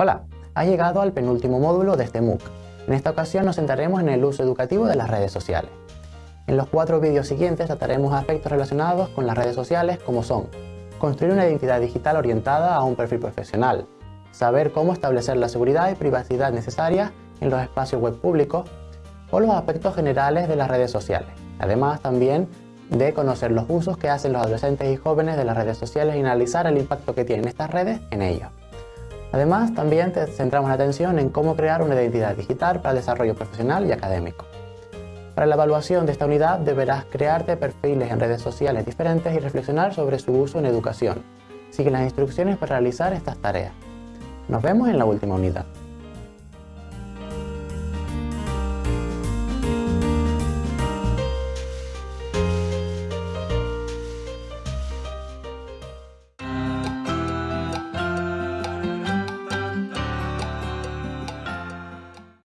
Hola, has llegado al penúltimo módulo de este MOOC. En esta ocasión nos centraremos en el uso educativo de las redes sociales. En los cuatro vídeos siguientes trataremos aspectos relacionados con las redes sociales como son construir una identidad digital orientada a un perfil profesional, saber cómo establecer la seguridad y privacidad necesarias en los espacios web públicos o los aspectos generales de las redes sociales. Además también de conocer los usos que hacen los adolescentes y jóvenes de las redes sociales y analizar el impacto que tienen estas redes en ellos. Además, también centramos la atención en cómo crear una identidad digital para el desarrollo profesional y académico. Para la evaluación de esta unidad deberás crearte perfiles en redes sociales diferentes y reflexionar sobre su uso en educación. Sigue las instrucciones para realizar estas tareas. Nos vemos en la última unidad.